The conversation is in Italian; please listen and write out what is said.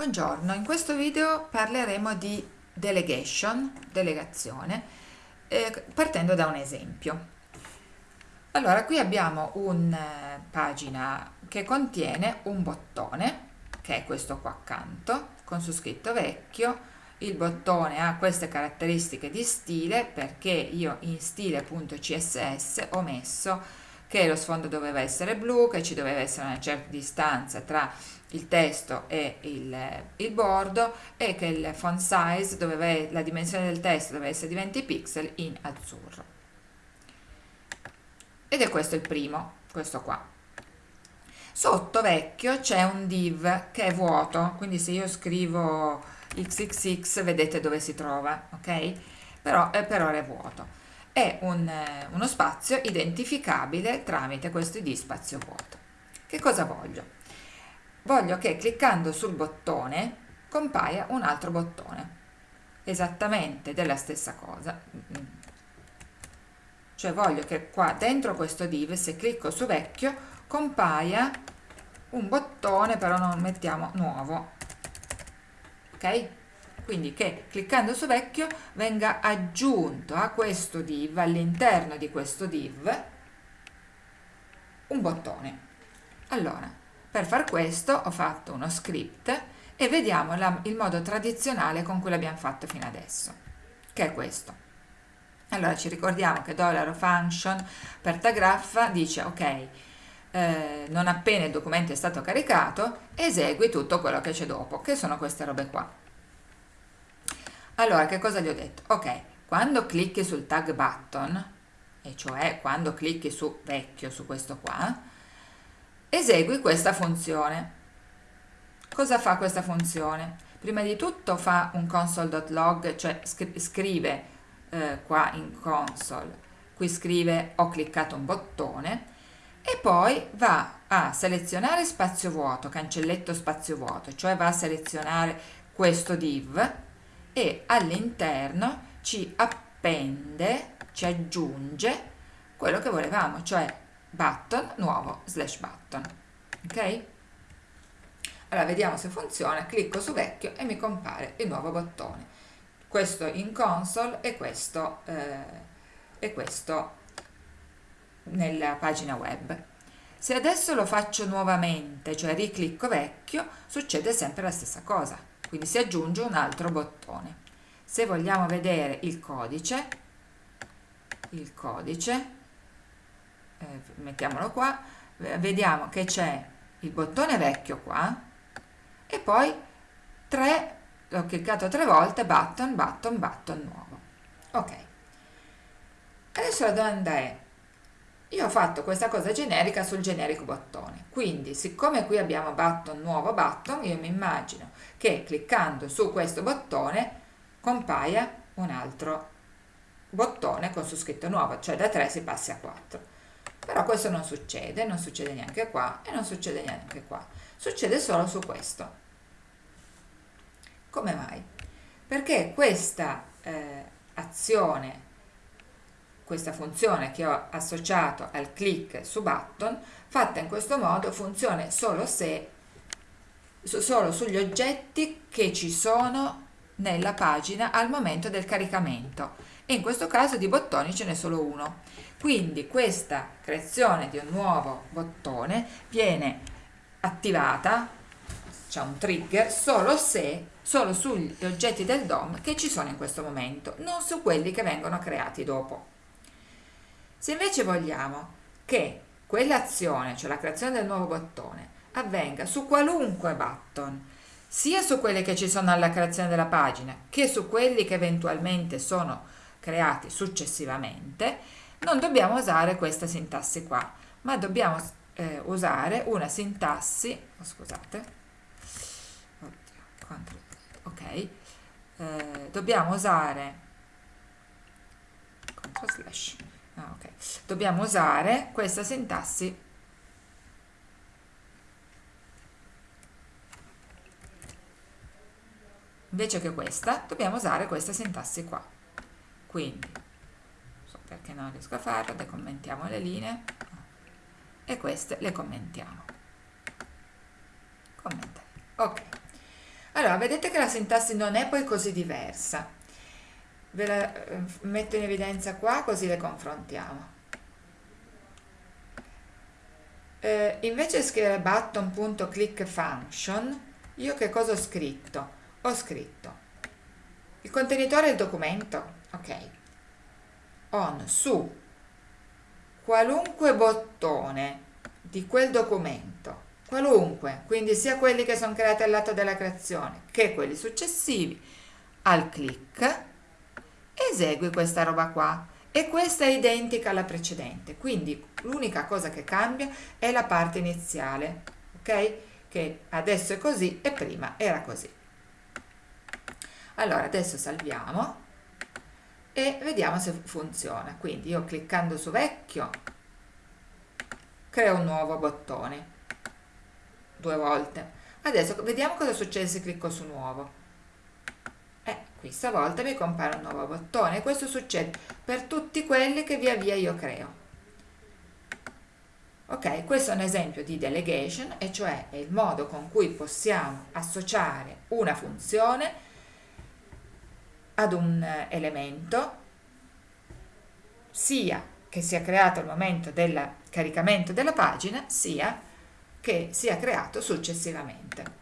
Buongiorno, in questo video parleremo di delegation, delegazione, eh, partendo da un esempio. Allora, qui abbiamo una eh, pagina che contiene un bottone, che è questo qua accanto, con su scritto vecchio. Il bottone ha queste caratteristiche di stile perché io in stile.css ho messo che lo sfondo doveva essere blu, che ci doveva essere una certa distanza tra il testo e il, il bordo e che il font size, doveva, la dimensione del testo doveva essere di 20 pixel in azzurro. Ed è questo il primo, questo qua. Sotto vecchio c'è un div che è vuoto, quindi se io scrivo xxx vedete dove si trova, ok? Però eh, per ora è vuoto è un, eh, uno spazio identificabile tramite questo id spazio vuoto. Che cosa voglio? Voglio che cliccando sul bottone compaia un altro bottone, esattamente della stessa cosa. Cioè voglio che qua dentro questo div, se clicco su vecchio, compaia un bottone, però non mettiamo nuovo. Ok? Quindi che cliccando su vecchio venga aggiunto a questo div, all'interno di questo div, un bottone. Allora, per far questo ho fatto uno script e vediamo la, il modo tradizionale con cui l'abbiamo fatto fino adesso, che è questo. Allora ci ricordiamo che $function per tagraffa dice ok, eh, non appena il documento è stato caricato, esegui tutto quello che c'è dopo, che sono queste robe qua. Allora, che cosa gli ho detto? Ok, quando clicchi sul tag button, e cioè quando clicchi su vecchio, su questo qua, esegui questa funzione. Cosa fa questa funzione? Prima di tutto fa un console.log, cioè scrive eh, qua in console, qui scrive ho cliccato un bottone, e poi va a selezionare spazio vuoto, cancelletto spazio vuoto, cioè va a selezionare questo div, e all'interno ci appende, ci aggiunge quello che volevamo, cioè button nuovo slash button. Ok? Allora vediamo se funziona, clicco su vecchio e mi compare il nuovo bottone. Questo in console e questo, eh, e questo nella pagina web. Se adesso lo faccio nuovamente, cioè riclicco vecchio, succede sempre la stessa cosa quindi si aggiunge un altro bottone. Se vogliamo vedere il codice il codice eh, mettiamolo qua vediamo che c'è il bottone vecchio qua e poi tre l'ho cliccato tre volte button button button nuovo. Ok. Adesso la domanda è io ho fatto questa cosa generica sul generico bottone. Quindi siccome qui abbiamo button nuovo button io mi immagino che cliccando su questo bottone compaia un altro bottone con su scritto nuovo cioè da 3 si passi a 4 però questo non succede non succede neanche qua e non succede neanche qua. Succede solo su questo. Come mai? perché questa eh, azione questa funzione che ho associato al click su button, fatta in questo modo funziona solo se solo sugli oggetti che ci sono nella pagina al momento del caricamento. E in questo caso di bottoni ce n'è solo uno. Quindi questa creazione di un nuovo bottone viene attivata c'è un trigger solo se solo sugli oggetti del DOM che ci sono in questo momento non su quelli che vengono creati dopo se invece vogliamo che quell'azione, cioè la creazione del nuovo bottone, avvenga su qualunque button, sia su quelli che ci sono alla creazione della pagina che su quelli che eventualmente sono creati successivamente, non dobbiamo usare questa sintassi qua, ma dobbiamo eh, usare una sintassi, oh, scusate, ok, eh, dobbiamo usare, control slash, ah, okay. dobbiamo usare questa sintassi. Invece che questa dobbiamo usare questa sintassi qua. Quindi so perché non riesco a farlo decommentiamo le linee. E queste le commentiamo. Commentare. Ok. Allora, vedete che la sintassi non è poi così diversa. Ve la eh, metto in evidenza qua così le confrontiamo. Eh, invece di scrivere button.clickFunction, io che cosa ho scritto? Ho scritto il contenitore del documento, ok, on su qualunque bottone di quel documento, qualunque, quindi sia quelli che sono creati al lato della creazione che quelli successivi, al click, esegui questa roba qua e questa è identica alla precedente, quindi l'unica cosa che cambia è la parte iniziale, ok? Che adesso è così e prima era così. Allora, adesso salviamo e vediamo se funziona. Quindi io cliccando su vecchio creo un nuovo bottone due volte. Adesso vediamo cosa succede se clicco su nuovo. Eh, qui stavolta mi compare un nuovo bottone questo succede per tutti quelli che via via io creo. Ok, questo è un esempio di delegation, e cioè è il modo con cui possiamo associare una funzione ad un elemento, sia che sia creato al momento del caricamento della pagina, sia che sia creato successivamente.